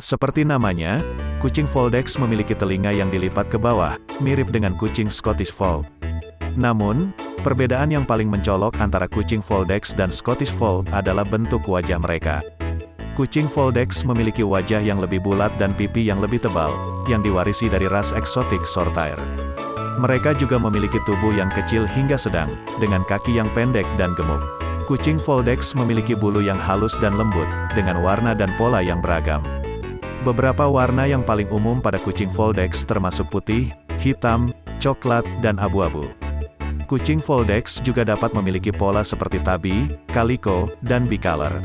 Seperti namanya, kucing Foldex memiliki telinga yang dilipat ke bawah, mirip dengan kucing Scottish Fold. Namun, perbedaan yang paling mencolok antara kucing Foldex dan Scottish Fold adalah bentuk wajah mereka. Kucing Foldex memiliki wajah yang lebih bulat dan pipi yang lebih tebal, yang diwarisi dari ras eksotik Shorthair. Mereka juga memiliki tubuh yang kecil hingga sedang, dengan kaki yang pendek dan gemuk. Kucing Foldex memiliki bulu yang halus dan lembut, dengan warna dan pola yang beragam. Beberapa warna yang paling umum pada kucing Foldex termasuk putih, hitam, coklat, dan abu-abu. Kucing Foldex juga dapat memiliki pola seperti tabi, calico, dan bicolor.